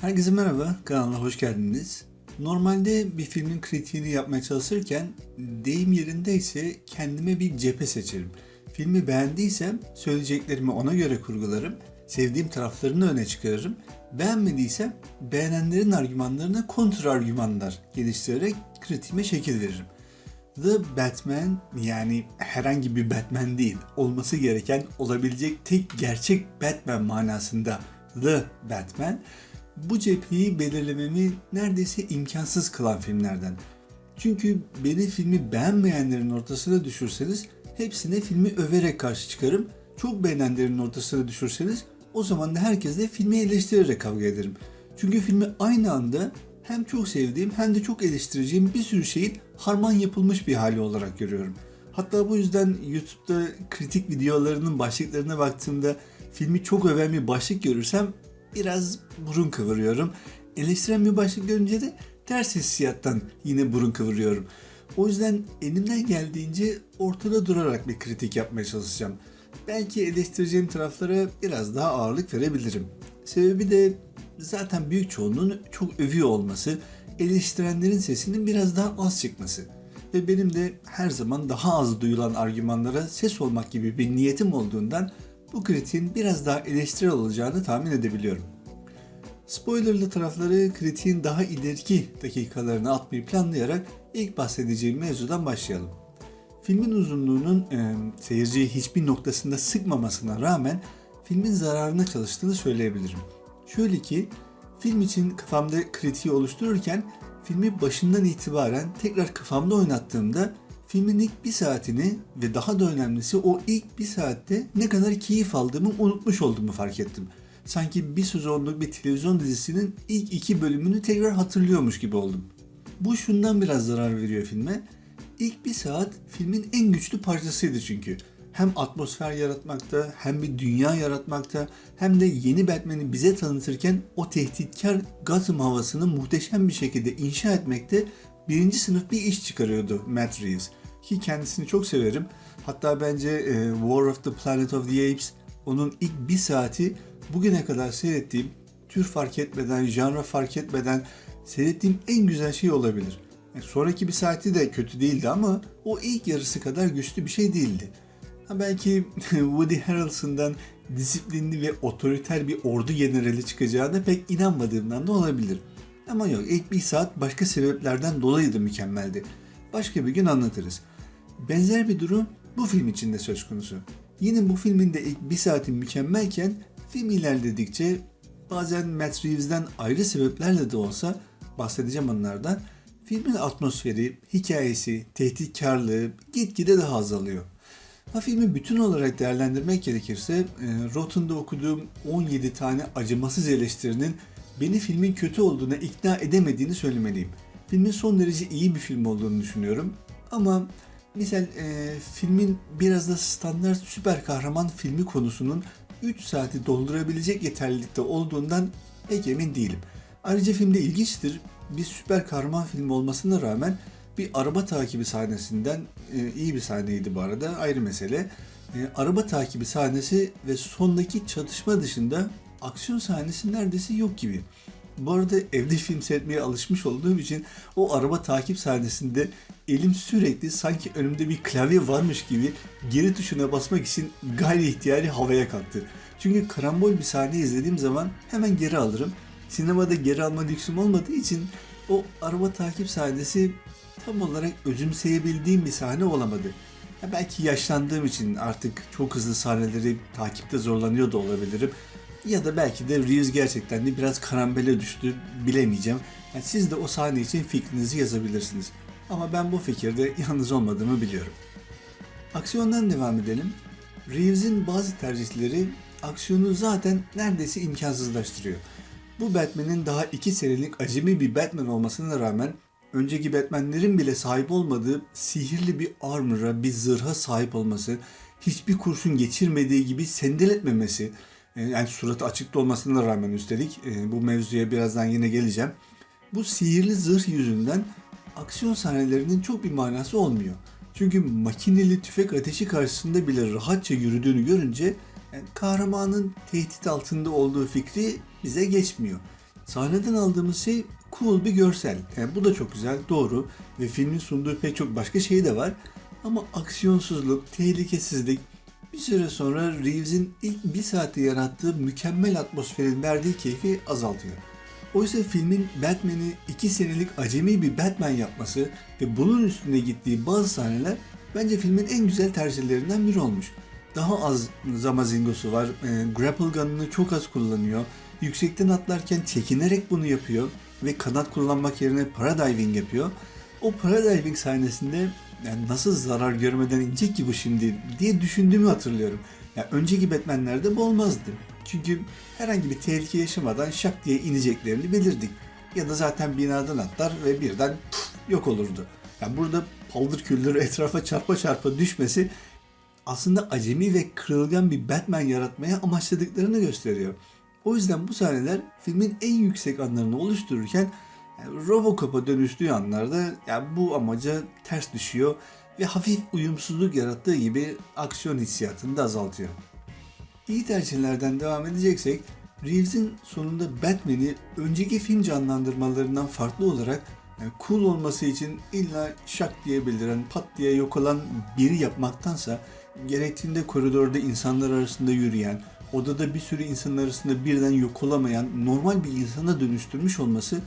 Herkese merhaba, kanalına hoş geldiniz. Normalde bir filmin kritiğini yapmaya çalışırken deyim yerindeyse kendime bir cephe seçerim. Filmi beğendiysem söyleyeceklerimi ona göre kurgularım, sevdiğim taraflarını öne çıkarırım. Beğenmediysem beğenenlerin argümanlarına kontra argümanlar geliştirerek kritiğime şekil veririm. The Batman yani herhangi bir Batman değil, olması gereken olabilecek tek gerçek Batman manasında The Batman bu cepheyi belirlememi neredeyse imkansız kılan filmlerden. Çünkü beni filmi beğenmeyenlerin ortasına düşürseniz hepsine filmi överek karşı çıkarım. Çok beğenenlerin ortasına düşürseniz o zaman da herkesle filmi eleştirerek kavga ederim. Çünkü filmi aynı anda hem çok sevdiğim hem de çok eleştireceğim bir sürü şeyin harman yapılmış bir hali olarak görüyorum. Hatta bu yüzden YouTube'da kritik videolarının başlıklarına baktığımda filmi çok öven bir başlık görürsem biraz burun kıvırıyorum. Eleştiren bir başlık görünce de ters hissiyattan yine burun kıvırıyorum. O yüzden elimden geldiğince ortada durarak bir kritik yapmaya çalışacağım. Belki eleştireceğim taraflara biraz daha ağırlık verebilirim. Sebebi de zaten büyük çoğunluğun çok övüyor olması, eleştirenlerin sesinin biraz daha az çıkması. Ve benim de her zaman daha az duyulan argümanlara ses olmak gibi bir niyetim olduğundan bu kritiğin biraz daha eleştirel olacağını tahmin edebiliyorum. Spoilerlı tarafları kritiğin daha ileriki dakikalarını atmayı planlayarak ilk bahsedeceğim mevzudan başlayalım. Filmin uzunluğunun e, seyirciyi hiçbir noktasında sıkmamasına rağmen filmin zararına çalıştığını söyleyebilirim. Şöyle ki film için kafamda kritiği oluştururken filmi başından itibaren tekrar kafamda oynattığımda filmin ilk bir saatini ve daha da önemlisi o ilk bir saatte ne kadar keyif aldığımı unutmuş olduğumu fark ettim. Sanki bir sezonluk bir televizyon dizisinin ilk iki bölümünü tekrar hatırlıyormuş gibi oldum. Bu şundan biraz zarar veriyor filme. İlk bir saat filmin en güçlü parçasıydı çünkü. Hem atmosfer yaratmakta, hem bir dünya yaratmakta, hem de yeni Batman'i bize tanıtırken o tehditkar Gotham havasını muhteşem bir şekilde inşa etmekte birinci sınıf bir iş çıkarıyordu Matt Reeves. Ki kendisini çok severim. Hatta bence e, War of the Planet of the Apes onun ilk bir saati bugüne kadar seyrettiğim, tür fark etmeden, janra fark etmeden seyrettiğim en güzel şey olabilir. Yani sonraki bir saati de kötü değildi ama o ilk yarısı kadar güçlü bir şey değildi. Ha belki Woody Harrelson'dan disiplinli ve otoriter bir ordu generali çıkacağına pek inanmadığımdan da olabilir. Ama yok ilk bir saat başka sebeplerden dolayı da mükemmeldi. Başka bir gün anlatırız. Benzer bir durum bu film için de söz konusu. Yine bu filmin de ilk bir saati mükemmelken film ilerledikçe bazen Matt Reeves'den ayrı sebeplerle de olsa bahsedeceğim onlardan filmin atmosferi, hikayesi, tehditkarlığı gitgide daha azalıyor. Ha filmi bütün olarak değerlendirmek gerekirse e, Rotten'da okuduğum 17 tane acımasız eleştirinin beni filmin kötü olduğuna ikna edemediğini söylemeliyim. Filmin son derece iyi bir film olduğunu düşünüyorum. Ama misal e, filmin biraz da standart süper kahraman filmi konusunun 3 saati doldurabilecek yeterlilikte olduğundan pek emin değilim. Ayrıca filmde ilginçtir. Bir süper kahraman filmi olmasına rağmen bir araba takibi sahnesinden e, iyi bir sahneydi bu arada ayrı mesele. E, araba takibi sahnesi ve sondaki çatışma dışında aksiyon sahnesi neredeyse yok gibi. Bu arada evde film seyretmeye alışmış olduğum için o araba takip sahnesinde elim sürekli sanki önümde bir klavye varmış gibi geri tuşuna basmak için gayri ihtiyari havaya kalktı. Çünkü karambol bir sahne izlediğim zaman hemen geri alırım. Sinemada geri alma lüksüm olmadığı için o araba takip sahnesi tam olarak özümseyebildiğim bir sahne olamadı. Ya belki yaşlandığım için artık çok hızlı sahneleri takipte zorlanıyor da olabilirim. Ya da belki de Reeves gerçekten de biraz karambele düştü bilemeyeceğim. Yani siz de o sahne için fikrinizi yazabilirsiniz. Ama ben bu fikirde yalnız olmadığımı biliyorum. Aksiyondan devam edelim. Reeves'in bazı tercihleri aksiyonu zaten neredeyse imkansızlaştırıyor. Bu Batman'in daha iki senelik acemi bir Batman olmasına rağmen önceki Batman'lerin bile sahip olmadığı sihirli bir armor'a, bir zırha sahip olması, hiçbir kurşun geçirmediği gibi sendeletmemesi, e, yani suratı açıkta olmasına rağmen üstelik e, bu mevzuya birazdan yine geleceğim. Bu sihirli zırh yüzünden aksiyon sahnelerinin çok bir manası olmuyor. Çünkü makineli tüfek ateşi karşısında bile rahatça yürüdüğünü görünce yani kahramanın tehdit altında olduğu fikri bize geçmiyor. Sahneden aldığımız şey cool bir görsel. Yani bu da çok güzel, doğru. Ve filmin sunduğu pek çok başka şey de var. Ama aksiyonsuzluk, tehlikesizlik bir süre sonra Reeves'in ilk bir saati yarattığı mükemmel atmosferin verdiği keyfi azaltıyor. Oysa filmin Batman'i iki senelik acemi bir Batman yapması ve bunun üstüne gittiği bazı sahneler bence filmin en güzel tercihlerinden biri olmuş. Daha az zamazingosu var, e, grapple gun'ını çok az kullanıyor, yüksekten atlarken çekinerek bunu yapıyor ve kanat kullanmak yerine paradiving yapıyor. O paradiving sahnesinde yani nasıl zarar görmeden inecek ki bu şimdi diye düşündüğümü hatırlıyorum. Yani önceki Batman'lerde bu olmazdı. Çünkü herhangi bir tehlike yaşamadan şak diye ineceklerini bilirdik. Ya da zaten binadan atlar ve birden puf, yok olurdu. Yani burada paldır küldür etrafa çarpa çarpa düşmesi aslında acemi ve kırılgan bir Batman yaratmaya amaçladıklarını gösteriyor. O yüzden bu sahneler filmin en yüksek anlarını oluştururken yani Robocop'a dönüştüğü anlarda yani bu amaca ters düşüyor ve hafif uyumsuzluk yarattığı gibi aksiyon hissiyatını da azaltıyor. İyi tercihlerden devam edeceksek, Reeves'in sonunda Batman'i önceki film canlandırmalarından farklı olarak yani cool olması için illa şak diye beliren, pat diye yok olan biri yapmaktansa gerektiğinde koridorda insanlar arasında yürüyen, odada bir sürü insan arasında birden yok olamayan normal bir insana dönüştürmüş olması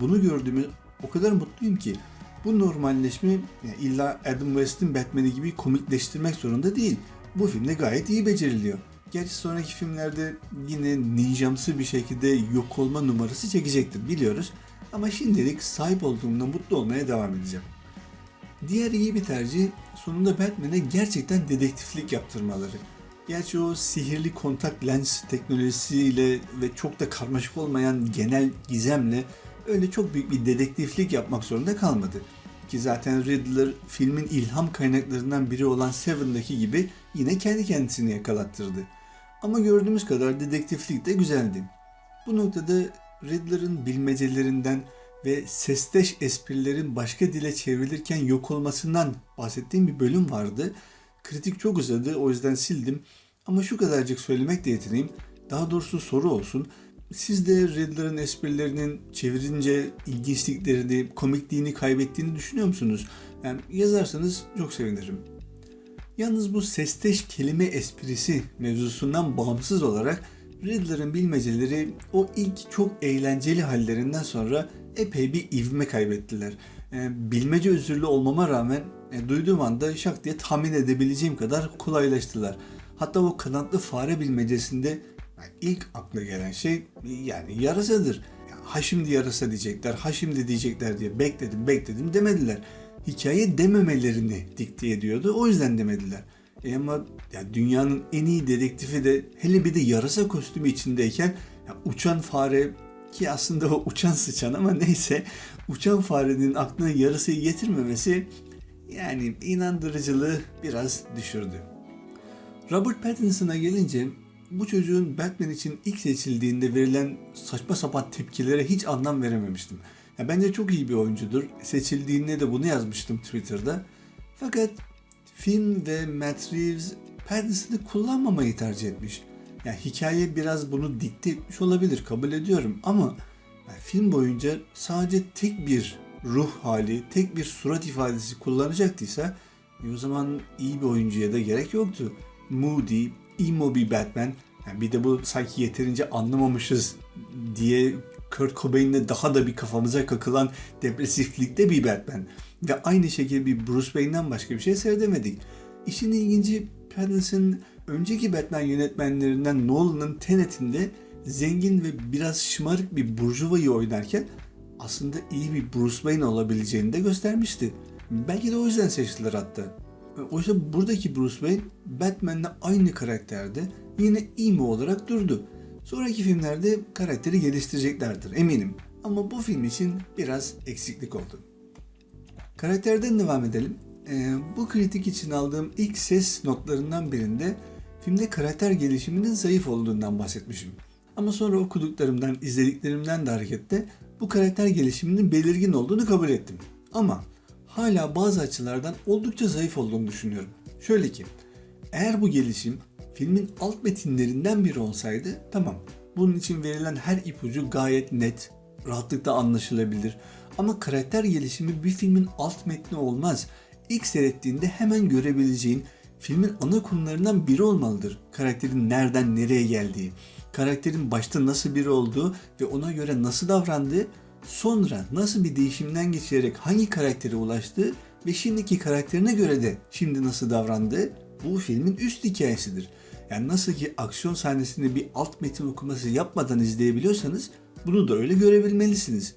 bunu gördüğümü o kadar mutluyum ki bu normalleşme yani illa Adam West'in Batman'i gibi komikleştirmek zorunda değil. Bu filmde gayet iyi beceriliyor. Gerçi sonraki filmlerde yine ninjamsı bir şekilde yok olma numarası çekecektir biliyoruz. Ama şimdilik sahip olduğumda mutlu olmaya devam edeceğim. Diğer iyi bir tercih sonunda Batman'e gerçekten dedektiflik yaptırmaları. Gerçi o sihirli kontak lens teknolojisiyle ve çok da karmaşık olmayan genel gizemle öyle çok büyük bir dedektiflik yapmak zorunda kalmadı. Ki zaten Riddler filmin ilham kaynaklarından biri olan Seven'daki gibi yine kendi kendisini yakalattırdı. Ama gördüğümüz kadar dedektiflik de güzeldi. Bu noktada Riddler'ın bilmecelerinden ve sesteş esprilerin başka dile çevrilirken yok olmasından bahsettiğim bir bölüm vardı. Kritik çok uzadı o yüzden sildim. Ama şu kadarcık söylemek de yetineyim. Daha doğrusu soru olsun. Siz de Riddler'ın esprilerinin çevirince ilginçliklerini, komikliğini kaybettiğini düşünüyor musunuz? Yani yazarsanız çok sevinirim. Yalnız bu sesteş kelime esprisi mevzusundan bağımsız olarak Riddler'ın bilmeceleri o ilk çok eğlenceli hallerinden sonra epey bir ivme kaybettiler. E, bilmece özürlü olmama rağmen e, duyduğum anda şak diye tahmin edebileceğim kadar kolaylaştılar. Hatta o kanatlı fare bilmecesinde yani ilk akla gelen şey yani yarasadır. Ya, ha şimdi yarasa diyecekler, ha şimdi diyecekler diye bekledim bekledim demediler. Hikaye dememelerini dikte ediyordu. O yüzden demediler. E ama ya dünyanın en iyi dedektifi de hele bir de yarasa kostümü içindeyken ya uçan fare ki aslında o uçan sıçan ama neyse uçan farenin aklına yarasayı getirmemesi yani inandırıcılığı biraz düşürdü. Robert Pattinson'a gelince bu çocuğun Batman için ilk seçildiğinde verilen saçma sapan tepkilere hiç anlam verememiştim. Ya bence çok iyi bir oyuncudur. Seçildiğinde de bunu yazmıştım Twitter'da. Fakat film ve Matt Reeves Pattinson'ı kullanmamayı tercih etmiş. Yani hikaye biraz bunu dikte etmiş olabilir kabul ediyorum ama film boyunca sadece tek bir ruh hali, tek bir surat ifadesi kullanacaktıysa e o zaman iyi bir oyuncuya da gerek yoktu. Moody, emo bir Batman. Yani bir de bu sanki yeterince anlamamışız diye Kurt Cobain'le daha da bir kafamıza kakılan depresiflikte bir Batman. Ve aynı şekilde bir Bruce Wayne'den başka bir şey seyredemedik. İşin ilginci Pattinson önceki Batman yönetmenlerinden Nolan'ın Tenet'inde zengin ve biraz şımarık bir burjuvayı oynarken aslında iyi bir Bruce Wayne olabileceğini de göstermişti. Belki de o yüzden seçtiler hatta. Oysa buradaki Bruce Wayne Batman'le aynı karakterde yine emo olarak durdu. Sonraki filmlerde karakteri geliştireceklerdir eminim. Ama bu film için biraz eksiklik oldu. Karakterden devam edelim. Ee, bu kritik için aldığım ilk ses notlarından birinde filmde karakter gelişiminin zayıf olduğundan bahsetmişim. Ama sonra okuduklarımdan, izlediklerimden de hareketle bu karakter gelişiminin belirgin olduğunu kabul ettim. Ama hala bazı açılardan oldukça zayıf olduğunu düşünüyorum. Şöyle ki, eğer bu gelişim filmin alt metinlerinden biri olsaydı tamam. Bunun için verilen her ipucu gayet net, rahatlıkla anlaşılabilir. Ama karakter gelişimi bir filmin alt metni olmaz. İlk seyrettiğinde hemen görebileceğin filmin ana konularından biri olmalıdır. Karakterin nereden nereye geldiği, karakterin başta nasıl biri olduğu ve ona göre nasıl davrandığı, sonra nasıl bir değişimden geçerek hangi karaktere ulaştığı ve şimdiki karakterine göre de şimdi nasıl davrandığı bu filmin üst hikayesidir. Yani nasıl ki aksiyon sahnesinde bir alt metin okuması yapmadan izleyebiliyorsanız bunu da öyle görebilmelisiniz.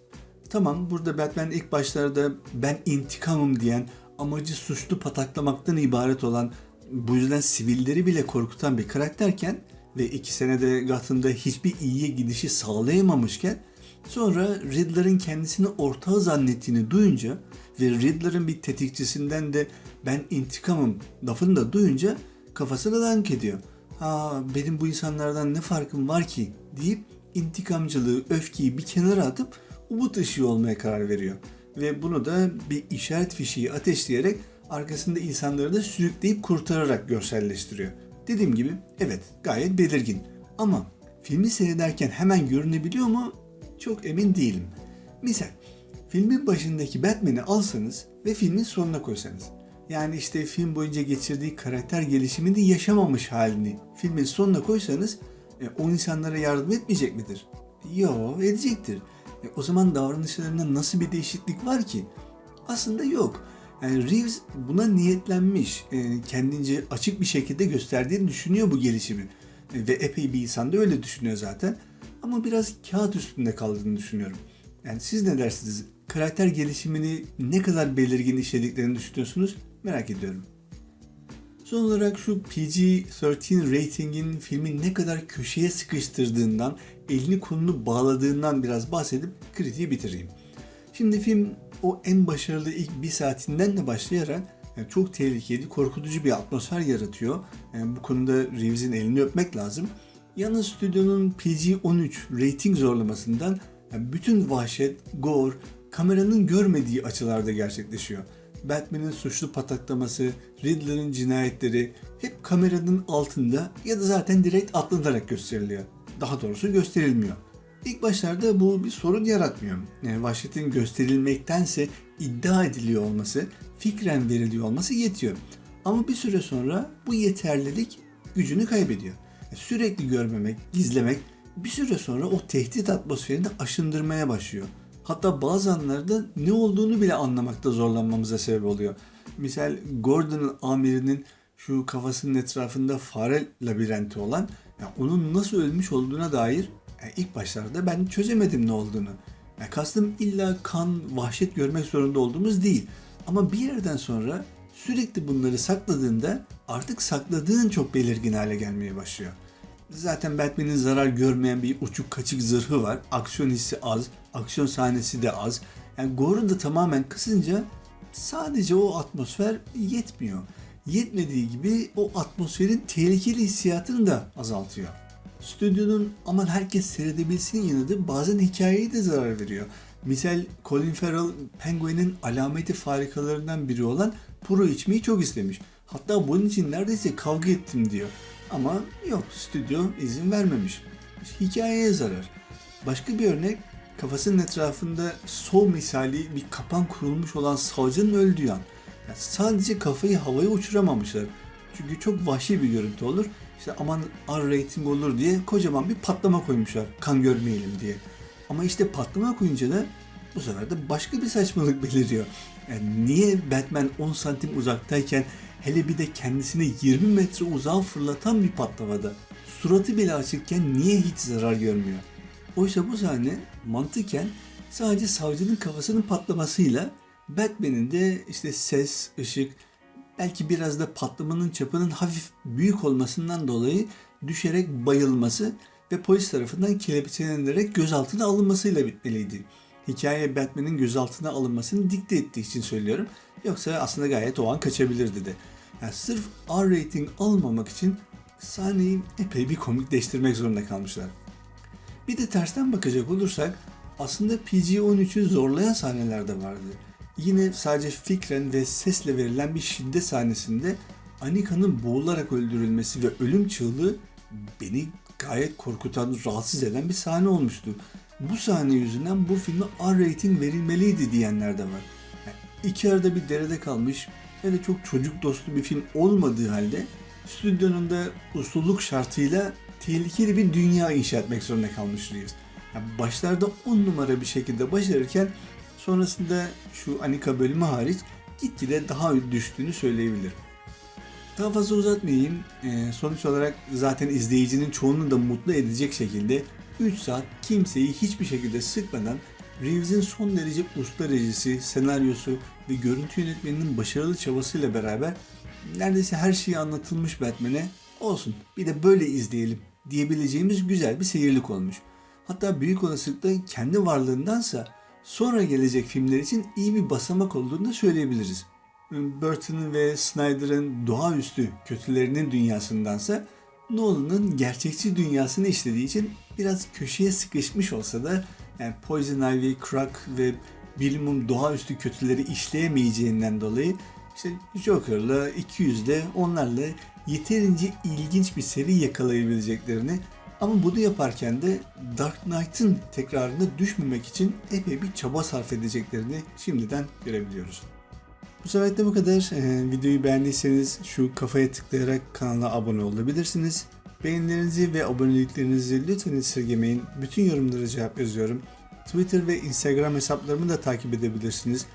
Tamam burada Batman ilk başlarda ben intikamım diyen amacı suçlu pataklamaktan ibaret olan bu yüzden sivilleri bile korkutan bir karakterken ve iki senede Gotham'da hiçbir iyiye gidişi sağlayamamışken sonra Riddler'ın kendisini ortağı zannettiğini duyunca ve Riddler'ın bir tetikçisinden de ben intikamım lafını da duyunca kafasını dank ediyor. Ha benim bu insanlardan ne farkım var ki deyip intikamcılığı, öfkeyi bir kenara atıp umut ışığı olmaya karar veriyor. Ve bunu da bir işaret fişeği ateşleyerek arkasında insanları da sürükleyip kurtararak görselleştiriyor. Dediğim gibi evet gayet belirgin. Ama filmi seyrederken hemen görünebiliyor mu? Çok emin değilim. Misal filmin başındaki Batman'i alsanız ve filmin sonuna koysanız. Yani işte film boyunca geçirdiği karakter gelişimini yaşamamış halini filmin sonuna koysanız e, o insanlara yardım etmeyecek midir? Yo edecektir. E, o zaman davranışlarında nasıl bir değişiklik var ki? Aslında yok. Yani Reeves buna niyetlenmiş. E, kendince açık bir şekilde gösterdiğini düşünüyor bu gelişimi. E, ve epey bir insan da öyle düşünüyor zaten. Ama biraz kağıt üstünde kaldığını düşünüyorum. Yani siz ne dersiniz? Karakter gelişimini ne kadar belirgin işlediklerini düşünüyorsunuz? Merak ediyorum. Son olarak şu PG-13 ratingin filmi ne kadar köşeye sıkıştırdığından, elini kolunu bağladığından biraz bahsedip kritiği bitireyim. Şimdi film o en başarılı ilk bir saatinden de başlayarak yani çok tehlikeli, korkutucu bir atmosfer yaratıyor. Yani bu konuda Reeves'in elini öpmek lazım. Yalnız stüdyonun PG-13 rating zorlamasından yani bütün vahşet, gore, kameranın görmediği açılarda gerçekleşiyor. Batman'in suçlu pataklaması, Riddler'ın cinayetleri hep kameranın altında ya da zaten direkt atlanarak gösteriliyor. Daha doğrusu gösterilmiyor. İlk başlarda bu bir sorun yaratmıyor. Yani vahşetin gösterilmektense iddia ediliyor olması, fikren veriliyor olması yetiyor. Ama bir süre sonra bu yeterlilik gücünü kaybediyor. Sürekli görmemek, gizlemek bir süre sonra o tehdit atmosferini aşındırmaya başlıyor. Hatta bazı anlarda ne olduğunu bile anlamakta zorlanmamıza sebep oluyor. Misal Gordon'ın amirinin şu kafasının etrafında fare labirenti olan yani onun nasıl ölmüş olduğuna dair yani ilk başlarda ben çözemedim ne olduğunu. Yani kastım illa kan, vahşet görmek zorunda olduğumuz değil. Ama bir yerden sonra sürekli bunları sakladığında artık sakladığın çok belirgin hale gelmeye başlıyor. Zaten Batman'in zarar görmeyen bir uçuk kaçık zırhı var. Aksiyon hissi az, aksiyon sahnesi de az. Yani Gore'u da tamamen kısınca sadece o atmosfer yetmiyor. Yetmediği gibi o atmosferin tehlikeli hissiyatını da azaltıyor. Stüdyonun aman herkes seyredebilsin yanadı bazen hikayeye de zarar veriyor. Misal Colin Farrell Penguin'in alameti farikalarından biri olan puro içmeyi çok istemiş. Hatta bunun için neredeyse kavga ettim diyor. Ama yok stüdyo izin vermemiş. Hikayeye zarar. Başka bir örnek kafasının etrafında sol misali bir kapan kurulmuş olan savcının öldüğü an. Yani sadece kafayı havaya uçuramamışlar. Çünkü çok vahşi bir görüntü olur. İşte aman R rating olur diye kocaman bir patlama koymuşlar. Kan görmeyelim diye. Ama işte patlama koyunca da bu sefer de başka bir saçmalık beliriyor. Yani niye Batman 10 santim uzaktayken hele bir de kendisini 20 metre uzağa fırlatan bir patlamada suratı bile açıkken niye hiç zarar görmüyor? Oysa bu sahne mantıken sadece savcının kafasının patlamasıyla Batman'in de işte ses, ışık, belki biraz da patlamanın çapının hafif büyük olmasından dolayı düşerek bayılması ve polis tarafından kelepçelenerek gözaltına alınmasıyla bitmeliydi. Hikaye Batman'in gözaltına alınmasını dikte ettiği için söylüyorum. Yoksa aslında gayet o an kaçabilirdi de. Yani sırf R rating almamak için sahneyi epey bir komikleştirmek zorunda kalmışlar. Bir de tersten bakacak olursak aslında PG-13'ü zorlayan sahneler de vardı. Yine sadece fikren ve sesle verilen bir şiddet sahnesinde Anika'nın boğularak öldürülmesi ve ölüm çığlığı beni gayet korkutan, rahatsız eden bir sahne olmuştu. Bu sahne yüzünden bu filme R rating verilmeliydi diyenler de var. Yani iki arada bir derede kalmış ve de çok çocuk dostu bir film olmadığı halde stüdyonun da usulluk şartıyla tehlikeli bir dünya inşa etmek zorunda kalmış Reeves. Yani başlarda on numara bir şekilde başarırken sonrasında şu Anika bölümü hariç gitgide daha düştüğünü söyleyebilirim. Daha fazla uzatmayayım. Ee, sonuç olarak zaten izleyicinin çoğunu da mutlu edecek şekilde 3 saat kimseyi hiçbir şekilde sıkmadan Reeves'in son derece usta rejisi, senaryosu ve görüntü yönetmeninin başarılı çabasıyla beraber neredeyse her şeyi anlatılmış Batman'e olsun bir de böyle izleyelim diyebileceğimiz güzel bir seyirlik olmuş. Hatta büyük olasılıkla kendi varlığındansa sonra gelecek filmler için iyi bir basamak olduğunu da söyleyebiliriz. Burton'ın ve Snyder'ın doğaüstü kötülerinin dünyasındansa Nolan'ın gerçekçi dünyasını işlediği için biraz köşeye sıkışmış olsa da yani Poison Ivy, Crack ve bilimum doğaüstü kötüleri işleyemeyeceğinden dolayı işte Joker'la, 200'le onlarla yeterince ilginç bir seri yakalayabileceklerini ama bunu yaparken de Dark Knight'ın tekrarına düşmemek için epey bir çaba sarf edeceklerini şimdiden görebiliyoruz. Bu sefer de bu kadar. Ee, videoyu beğendiyseniz şu kafaya tıklayarak kanala abone olabilirsiniz. Beğenilerinizi ve aboneliklerinizi lütfen esirgemeyin. Bütün yorumlara cevap yazıyorum. Twitter ve Instagram hesaplarımı da takip edebilirsiniz.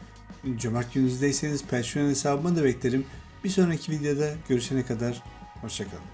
Cömert gününüzdeyseniz Patreon hesabıma da beklerim. Bir sonraki videoda görüşene kadar hoşçakalın.